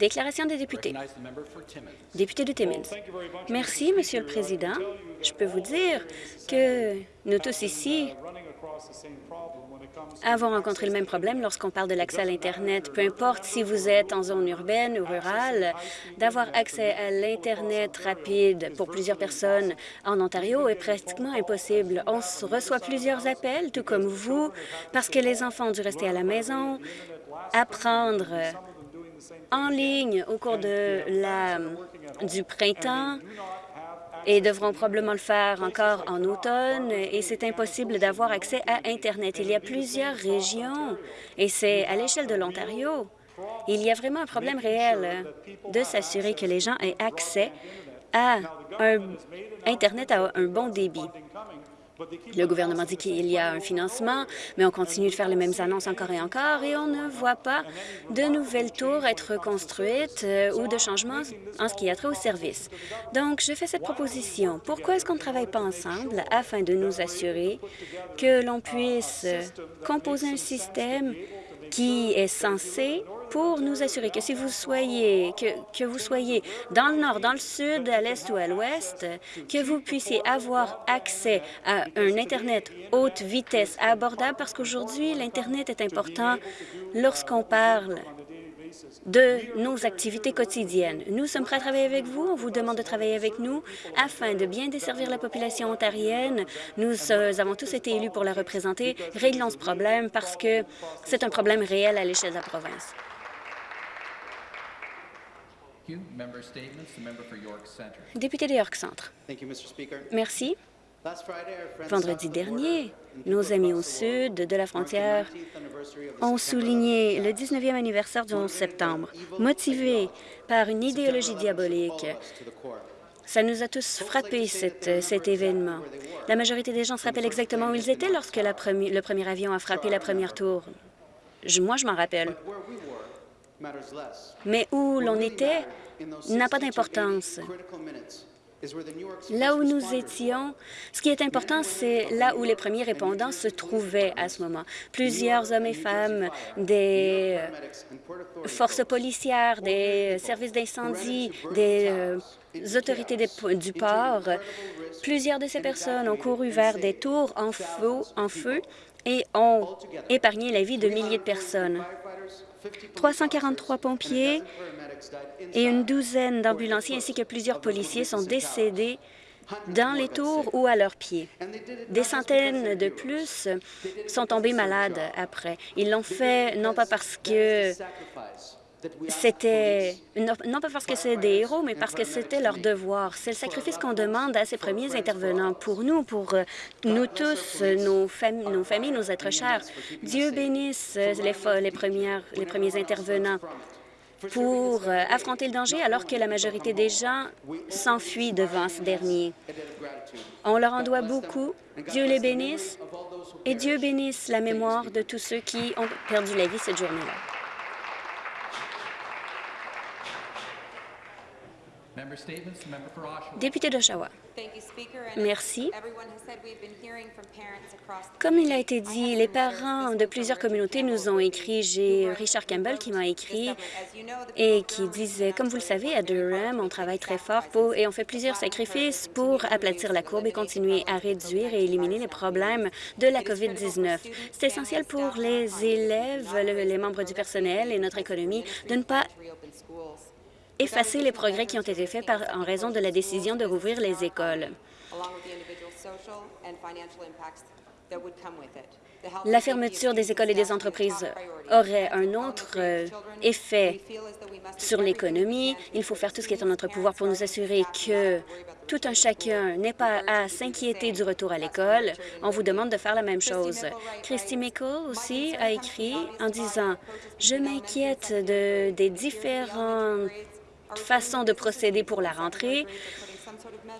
Déclaration des députés. Député de Timmins. Merci, Monsieur le Président. Je peux vous dire que nous tous ici avons rencontré le même problème lorsqu'on parle de l'accès à l'Internet. Peu importe si vous êtes en zone urbaine ou rurale, d'avoir accès à l'Internet rapide pour plusieurs personnes en Ontario est pratiquement impossible. On reçoit plusieurs appels, tout comme vous, parce que les enfants ont dû rester à la maison, apprendre en ligne au cours de la, du printemps et devront probablement le faire encore en automne, et c'est impossible d'avoir accès à Internet. Il y a plusieurs régions, et c'est à l'échelle de l'Ontario. Il y a vraiment un problème réel de s'assurer que les gens aient accès à un Internet à un bon débit. Le gouvernement dit qu'il y a un financement, mais on continue de faire les mêmes annonces encore et encore et on ne voit pas de nouvelles tours être construites euh, ou de changements en ce qui a trait au service. Donc, je fais cette proposition. Pourquoi est-ce qu'on ne travaille pas ensemble afin de nous assurer que l'on puisse composer un système qui est censé pour nous assurer que si vous soyez, dans le nord, dans le sud, à l'est ou à l'ouest, que vous puissiez avoir accès à un Internet haute vitesse abordable, parce qu'aujourd'hui, l'Internet est important lorsqu'on parle de nos activités quotidiennes. Nous sommes prêts à travailler avec vous. On vous demande de travailler avec nous afin de bien desservir la population ontarienne. Nous euh, avons tous été élus pour la représenter. Réglons ce problème parce que c'est un problème réel à l'échelle de la province. Député de York Centre. Merci. Vendredi dernier, nos amis au sud de la frontière ont souligné le 19e anniversaire du 11 septembre. Motivés par une idéologie diabolique, ça nous a tous frappés, cet événement. La majorité des gens se rappellent exactement où ils étaient lorsque la le premier avion a frappé la première tour. moi, je m'en rappelle. Mais où l'on était n'a pas d'importance. Là où nous étions, ce qui est important, c'est là où les premiers répondants se trouvaient à ce moment. Plusieurs hommes et femmes des forces policières, des services d'incendie, des euh, autorités du port, plusieurs de ces personnes ont couru vers des tours en feu, en feu et ont épargné la vie de milliers de personnes. 343 pompiers et une douzaine d'ambulanciers ainsi que plusieurs policiers sont décédés dans les tours ou à leurs pieds. Des centaines de plus sont tombés malades après. Ils l'ont fait non pas parce que c'était, non, pas parce que c'est des héros, mais parce que c'était leur devoir. C'est le sacrifice qu'on demande à ces premiers intervenants pour nous, pour euh, nous tous, nos, familles, nos êtres chers. Dieu bénisse les, les, les premiers intervenants pour euh, affronter le danger alors que la majorité des gens s'enfuient devant ce dernier. On leur en doit beaucoup. Dieu les bénisse et Dieu bénisse la mémoire de tous ceux qui ont perdu la vie cette journée-là. Député d'Oshawa. Merci. Comme il a été dit, les parents de plusieurs communautés nous ont écrit. J'ai Richard Campbell qui m'a écrit et qui disait, comme vous le savez, à Durham, on travaille très fort pour, et on fait plusieurs sacrifices pour aplatir la courbe et continuer à réduire et éliminer les problèmes de la COVID-19. C'est essentiel pour les élèves, les membres du personnel et notre économie de ne pas effacer les progrès qui ont été faits par, en raison de la décision de rouvrir les écoles. La fermeture des écoles et des entreprises aurait un autre euh, effet sur l'économie. Il faut faire tout ce qui est en notre pouvoir pour nous assurer que tout un chacun n'est pas à s'inquiéter du retour à l'école. On vous demande de faire la même chose. Christy Mickle aussi a écrit en disant « Je m'inquiète de, des différentes façon de procéder pour la rentrée.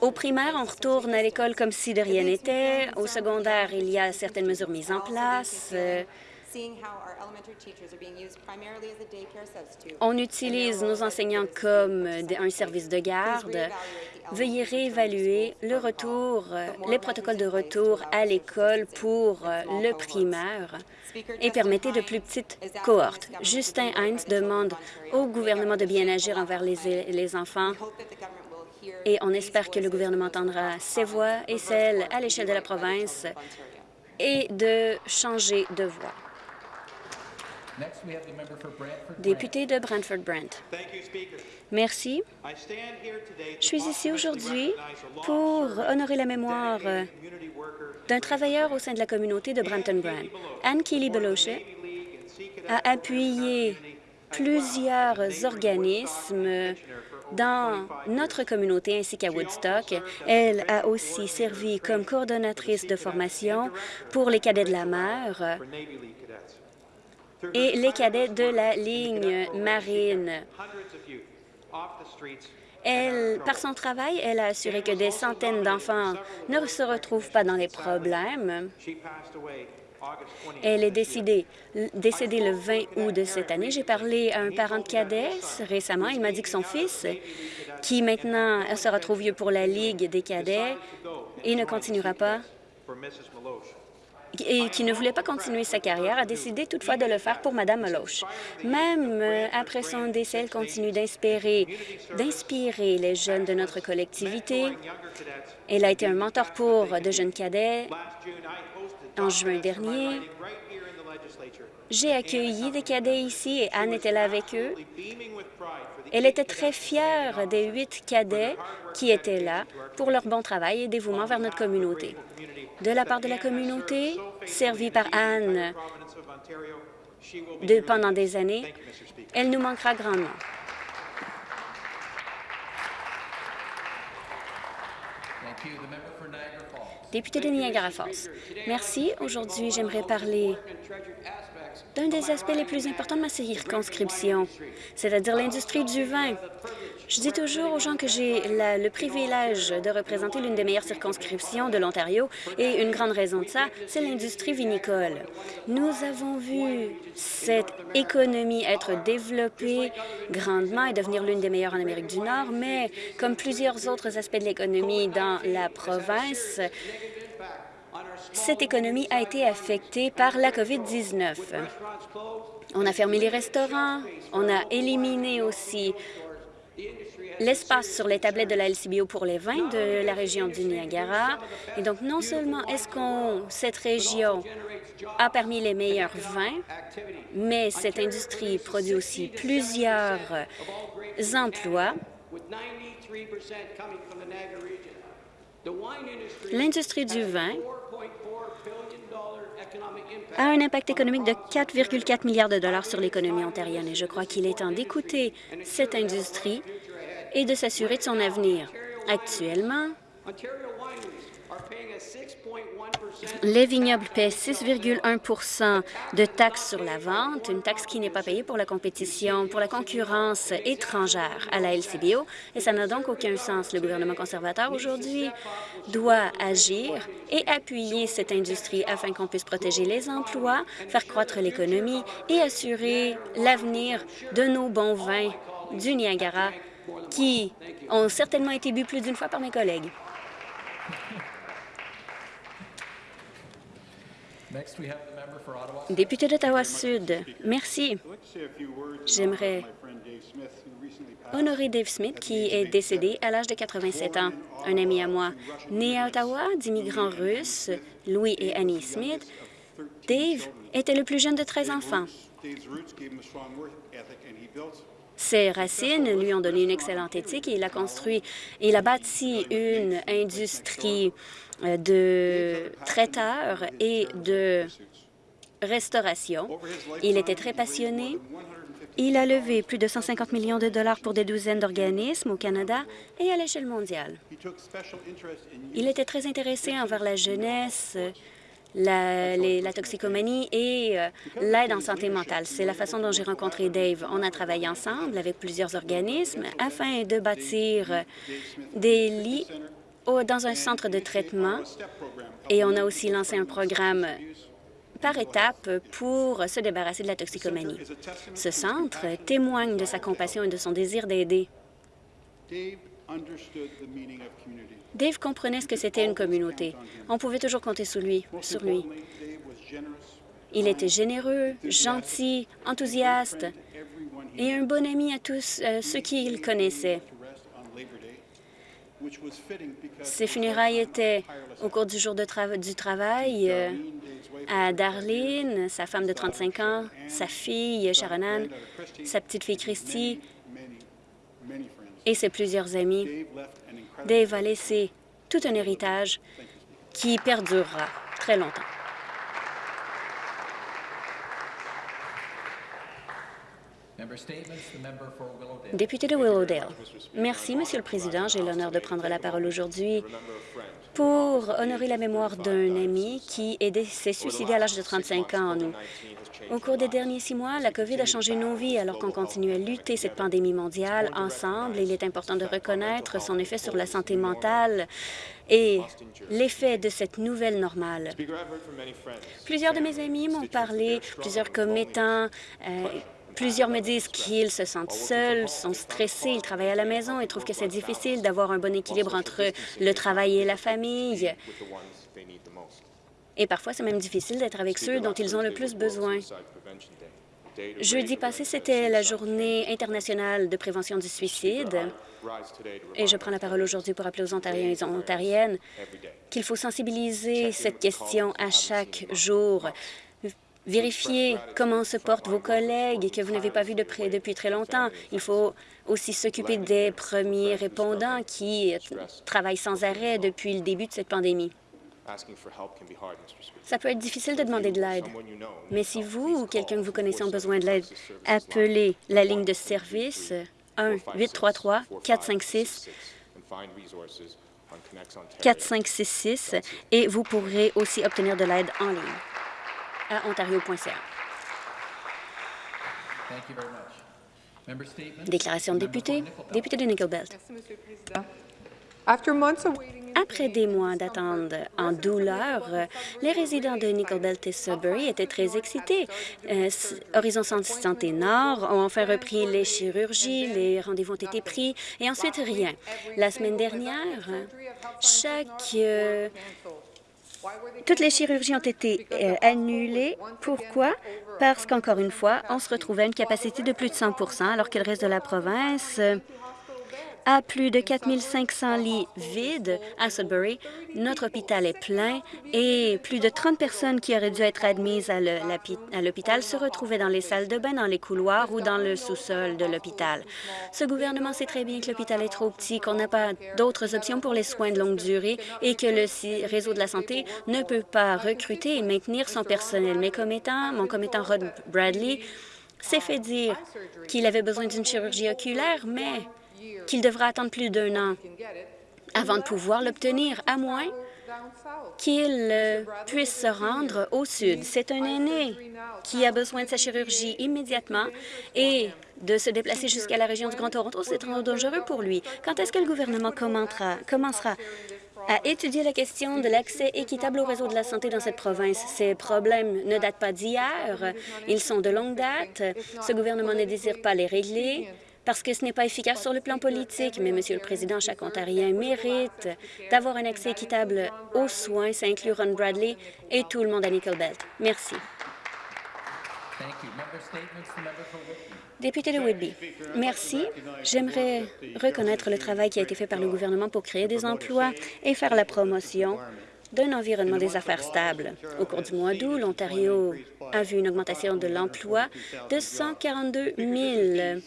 Au primaire, on retourne à l'école comme si de rien n'était. Au secondaire, il y a certaines mesures mises en place. Euh, On utilise nos enseignants comme un service de garde. Veuillez réévaluer le retour, les protocoles de retour à l'école pour le primaire et permettez de plus petites cohortes. Justin Hines demande au gouvernement de bien agir envers les, les enfants. et on espère que le gouvernement entendra ses voix et celles à l'échelle de la province et de changer de voix. Député de Brantford-Brent. Merci. Je suis ici aujourd'hui pour honorer la mémoire d'un travailleur au sein de la communauté de Brampton-Brant. Anne Kelly Beloche a appuyé plusieurs organismes dans notre communauté ainsi qu'à Woodstock. Elle a aussi servi comme coordonnatrice de formation pour les cadets de la mer et les cadets de la ligne marine. Elle, par son travail, elle a assuré que des centaines d'enfants ne se retrouvent pas dans les problèmes. Elle est décédée, décédée le 20 août de cette année. J'ai parlé à un parent de cadet récemment. Il m'a dit que son fils, qui maintenant se retrouve vieux pour la Ligue des cadets et ne continuera pas, et qui ne voulait pas continuer sa carrière, a décidé toutefois de le faire pour Mme Meloche. Même euh, après son décès, elle continue d'inspirer d'inspirer les jeunes de notre collectivité. Elle a été un mentor pour de jeunes cadets. En juin dernier, j'ai accueilli des cadets ici et Anne était là avec eux. Elle était très fière des huit cadets qui étaient là pour leur bon travail et dévouement vers notre communauté. De la part de la communauté, servie par Anne de, pendant des années, elle nous manquera grandement. Député de Niagara Falls. Merci. Aujourd'hui, j'aimerais parler d'un des aspects les plus importants de ma circonscription, c'est-à-dire l'industrie du vin. Je dis toujours aux gens que j'ai le privilège de représenter l'une des meilleures circonscriptions de l'Ontario et une grande raison de ça, c'est l'industrie vinicole. Nous avons vu cette économie être développée grandement et devenir l'une des meilleures en Amérique du Nord, mais comme plusieurs autres aspects de l'économie dans la province, cette économie a été affectée par la COVID-19. On a fermé les restaurants, on a éliminé aussi l'espace sur les tablettes de la LCBO pour les vins de la région du Niagara. Et donc, non seulement est-ce qu'on cette région a permis les meilleurs vins, mais cette industrie produit aussi plusieurs emplois. L'industrie du vin a un impact économique de 4,4 milliards de dollars sur l'économie ontarienne et je crois qu'il est temps d'écouter cette industrie et de s'assurer de son avenir. Actuellement, les vignobles paient 6,1% de taxes sur la vente, une taxe qui n'est pas payée pour la compétition, pour la concurrence étrangère à la LCBO, et ça n'a donc aucun sens. Le gouvernement conservateur aujourd'hui doit agir et appuyer cette industrie afin qu'on puisse protéger les emplois, faire croître l'économie et assurer l'avenir de nos bons vins du Niagara qui ont certainement été bu plus d'une fois par mes collègues. Député d'Ottawa-Sud, merci. J'aimerais honorer Dave Smith, qui est décédé à l'âge de 87 ans. Un ami à moi, né à Ottawa, d'immigrants russes, Louis et Annie Smith, Dave était le plus jeune de 13 enfants. Ses racines lui ont donné une excellente éthique et il a construit, il a bâti une industrie euh, de traiteurs et de restauration. Il était très passionné. Il a levé plus de 150 millions de dollars pour des douzaines d'organismes au Canada et à l'échelle mondiale. Il était très intéressé envers la jeunesse, la, toxicomanie et euh, l'aide en santé mentale. C'est la façon dont j'ai rencontré Dave. On a travaillé ensemble avec plusieurs organismes afin de bâtir des lits dans un centre de traitement et on a aussi lancé un programme par étapes pour se débarrasser de la toxicomanie. Ce centre témoigne de sa compassion et de son désir d'aider. Dave comprenait ce que c'était une communauté. On pouvait toujours compter sur lui. Sur lui. Il était généreux, gentil, enthousiaste et un bon ami à tous euh, ceux qu'il connaissait. Ses funérailles étaient au cours du jour de du travail euh, à Darlene, sa femme de 35 ans, sa fille Sharonan, sa petite fille Christy et ses plusieurs amis. Dave a laissé tout un héritage qui perdurera très longtemps. Député de Willowdale. Merci, Monsieur le Président. J'ai l'honneur de prendre la parole aujourd'hui pour honorer la mémoire d'un ami qui s'est suicidé à l'âge de 35 ans Au cours des derniers six mois, la COVID a changé nos vies alors qu'on continue à lutter cette pandémie mondiale ensemble. Il est important de reconnaître son effet sur la santé mentale et l'effet de cette nouvelle normale. Plusieurs de mes amis m'ont parlé, plusieurs commettants, euh, Plusieurs me disent qu'ils se sentent seuls, sont stressés, ils travaillent à la maison et trouvent que c'est difficile d'avoir un bon équilibre entre le travail et la famille. Et parfois, c'est même difficile d'être avec ceux dont ils ont le plus besoin. Jeudi passé, c'était la journée internationale de prévention du suicide. Et je prends la parole aujourd'hui pour appeler aux Ontariens et aux Ontariennes qu'il faut sensibiliser cette question à chaque jour. Vérifiez comment se portent vos collègues que vous n'avez pas vus de près depuis très longtemps. Il faut aussi s'occuper des premiers répondants qui travaillent sans arrêt depuis le début de cette pandémie. Ça peut être difficile de demander de l'aide, mais si vous ou quelqu'un que vous connaissez ont besoin de l'aide, appelez la ligne de service 1-833-456 4566 et vous pourrez aussi obtenir de l'aide en ligne à ontario.ca. Déclaration de député, député de Nickel Belt. Après des mois d'attente en douleur, les résidents de Nickel Belt et Sudbury étaient très excités. Euh, Horizon Santé Nord ont enfin repris les chirurgies, les rendez-vous ont été pris, et ensuite rien. La semaine dernière, chaque euh, toutes les chirurgies ont été euh, annulées. Pourquoi? Parce qu'encore une fois, on se retrouvait à une capacité de plus de 100% alors que le reste de la province à plus de 4 500 lits vides à Sudbury. Notre hôpital est plein et plus de 30 personnes qui auraient dû être admises à l'hôpital se retrouvaient dans les salles de bain, dans les couloirs ou dans le sous-sol de l'hôpital. Ce gouvernement sait très bien que l'hôpital est trop petit, qu'on n'a pas d'autres options pour les soins de longue durée et que le réseau de la santé ne peut pas recruter et maintenir son personnel. Mes commettants, mon commettant Rod Bradley s'est fait dire qu'il avait besoin d'une chirurgie oculaire, mais qu'il devra attendre plus d'un an avant de pouvoir l'obtenir, à moins qu'il euh, puisse se rendre au sud. C'est un aîné qui a besoin de sa chirurgie immédiatement et de se déplacer jusqu'à la région du Grand Toronto, c'est trop dangereux pour lui. Quand est-ce que le gouvernement commencera à étudier la question de l'accès équitable au réseau de la santé dans cette province? Ces problèmes ne datent pas d'hier, ils sont de longue date. Ce gouvernement ne désire pas les régler parce que ce n'est pas efficace sur le plan politique. Mais, Monsieur le Président, chaque Ontarien mérite d'avoir un accès équitable aux soins. Ça inclut Ron Bradley et tout le monde à Nickel Belt. Merci. Député de Whitby, merci. J'aimerais reconnaître le travail qui a été fait par le gouvernement pour créer des emplois et faire la promotion d'un environnement des affaires stable. Au cours du mois d'août, l'Ontario a vu une augmentation de l'emploi de 142 000.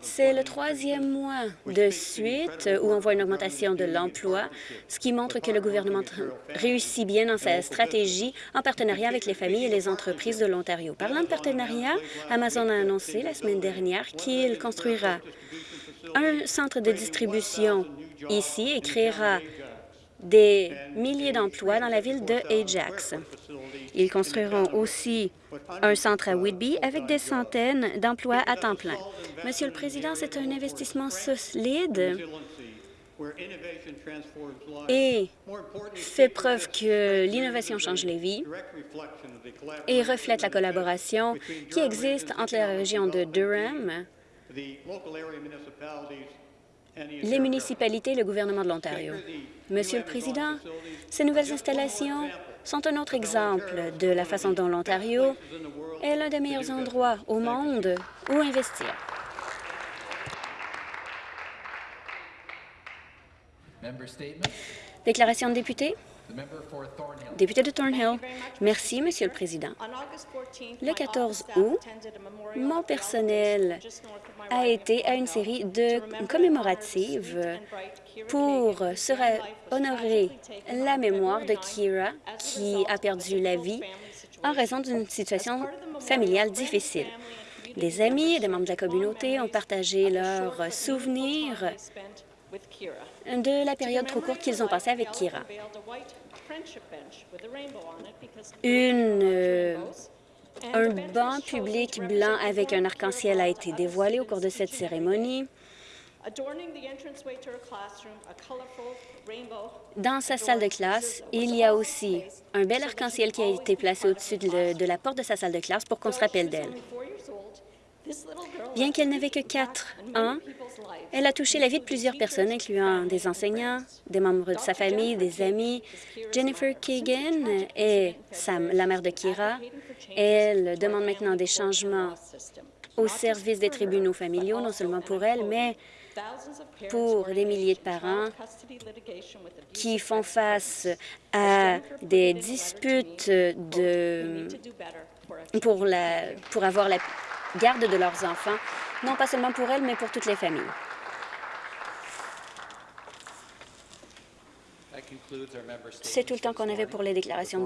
C'est le troisième mois de suite où on voit une augmentation de l'emploi, ce qui montre que le gouvernement réussit bien dans sa stratégie en partenariat avec les familles et les entreprises de l'Ontario. Parlant de partenariat, Amazon a annoncé la semaine dernière qu'il construira un centre de distribution ici et créera des milliers d'emplois dans la ville de Ajax. Ils construiront aussi un centre à Whitby avec des centaines d'emplois à temps plein. Monsieur le Président, c'est un investissement solide et fait preuve que l'innovation change les vies et reflète la collaboration qui existe entre la région de Durham, les municipalités et le gouvernement de l'Ontario. Monsieur le Président, ces nouvelles installations sont un autre exemple de la façon dont l'Ontario est l'un des meilleurs endroits au monde où investir. Déclaration de député. Député de Thornhill. Merci, Monsieur le Président. Le 14 août, mon personnel a été à une série de commémoratives pour honorer la mémoire de Kira, qui a perdu la vie en raison d'une situation familiale difficile. Des amis et des membres de la communauté ont partagé leurs souvenirs de la période trop courte qu'ils ont passée avec Kira. Une, euh, un banc public blanc avec un arc-en-ciel a été dévoilé au cours de cette cérémonie. Dans sa salle de classe, il y a aussi un bel arc-en-ciel qui a été placé au-dessus de, de la porte de sa salle de classe pour qu'on se rappelle d'elle. Bien qu'elle n'avait que quatre ans, elle a touché la vie de plusieurs personnes, incluant des enseignants, des membres de sa famille, des amis. Jennifer Kagan est Sam, la mère de Kira. Elle demande maintenant des changements au service des tribunaux familiaux, non seulement pour elle, mais pour des milliers de parents qui font face à des disputes de, pour, la, pour avoir la garde de leurs enfants, non pas seulement pour elles, mais pour toutes les familles. C'est tout le temps qu'on avait pour les déclarations de